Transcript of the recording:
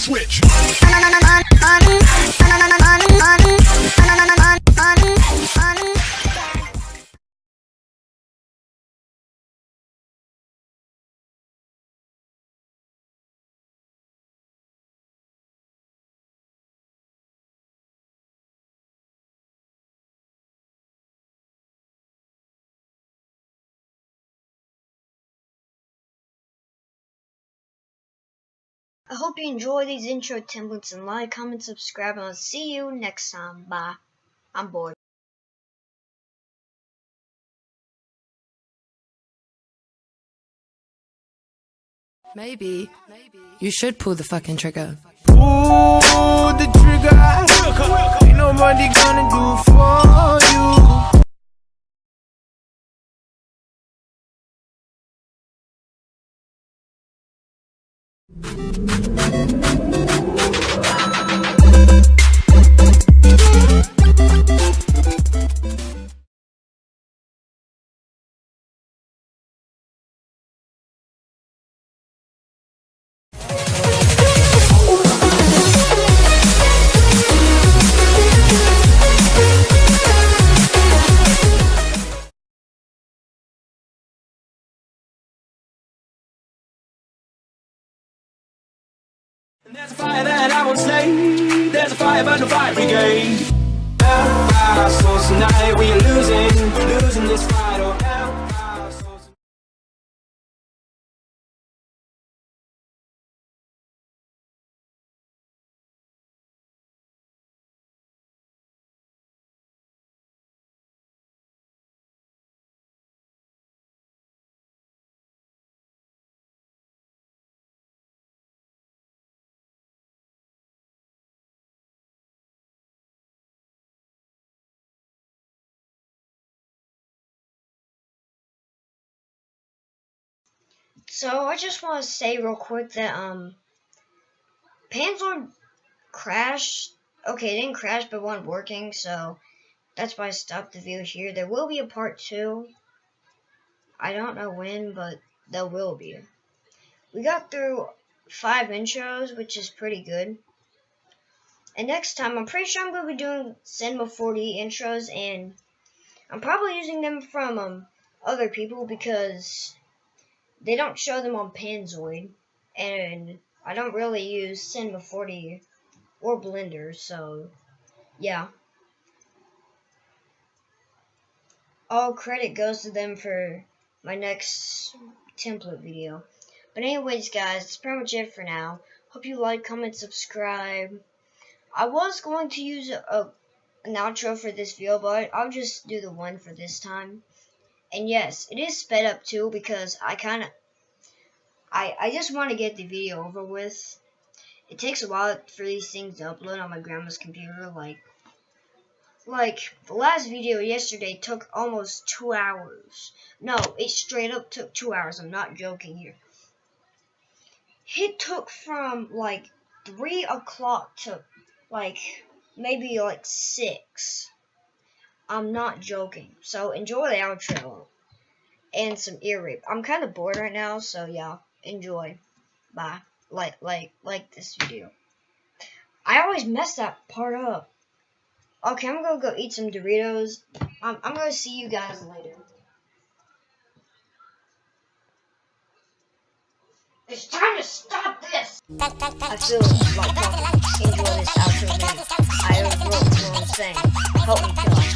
switch. I hope you enjoy these intro templates and like, comment, subscribe, and I'll see you next time. Bye. I'm bored. Maybe you should pull the fucking trigger. Pull the trigger. Ain't nobody gonna do for you. There's a fire that I won't slay. There's a fire burn the fire brigade. Help our souls tonight. We are losing, losing this fight. So I just want to say real quick that um, Panzoid crashed. Okay, it didn't crash, but wasn't working, so that's why I stopped the video here. There will be a part two. I don't know when, but there will be. We got through five intros, which is pretty good. And next time, I'm pretty sure I'm going to be doing Cinema 4D intros, and I'm probably using them from um, other people because they don't show them on Panzoid, and I don't really use Cinema 4D or Blender, so yeah. All credit goes to them for my next template video. But anyways, guys, that's pretty much it for now. Hope you like, comment, subscribe. I was going to use a, a an outro for this video, but I'll just do the one for this time. And yes, it is sped up too because I kind of, I, I just want to get the video over with. It takes a while for these things to upload on my grandma's computer. Like, like the last video yesterday took almost two hours. No, it straight up took two hours. I'm not joking here. It took from like three o'clock to like maybe like six. I'm not joking. So enjoy the outro and some ear rape. I'm kind of bored right now, so yeah, enjoy. Bye. Like, like, like this video. I always mess that part up. Okay, I'm gonna go eat some Doritos. I'm, I'm gonna see you guys later. It's time to stop this! I feel like enjoy this outro. I know what I'm saying. Help me,